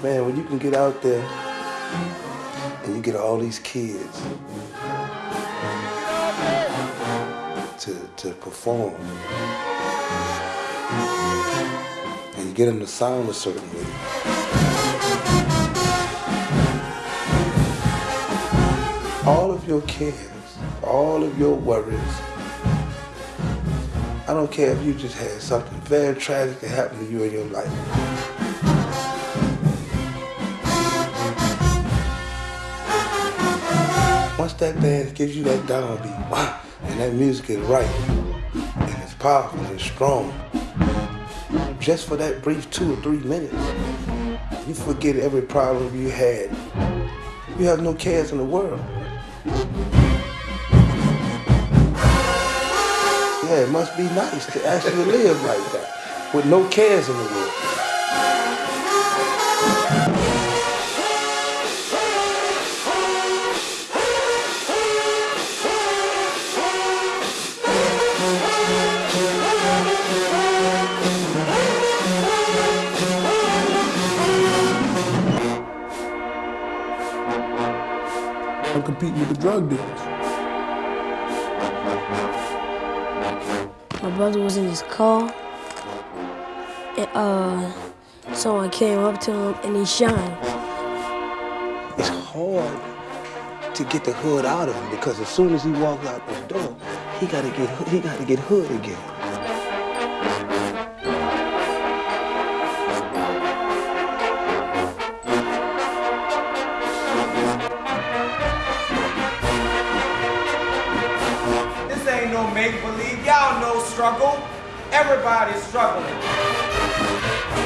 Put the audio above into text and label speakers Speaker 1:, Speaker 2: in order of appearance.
Speaker 1: can get out there and you get all these kids to, to perform. And you get them to sound a certain way. All of your cares, all of your worries, I don't care if you just had something very tragic that happened to you in your life. That band gives you that downbeat, wow, and that music is right, and it's powerful and strong, just for that brief two or three minutes, you forget every problem you had. You have no cares in the world. Yeah, it must be nice to actually live like that, with no cares in the world.
Speaker 2: I'm competing with the drug dealers.
Speaker 3: My brother was in his car. And uh, someone came up to him and he shined.
Speaker 1: It's hard to get the hood out of him because as soon as he walks out the door, he gotta get he gotta get hood again.
Speaker 4: No make believe. Y'all know struggle. Everybody's struggling.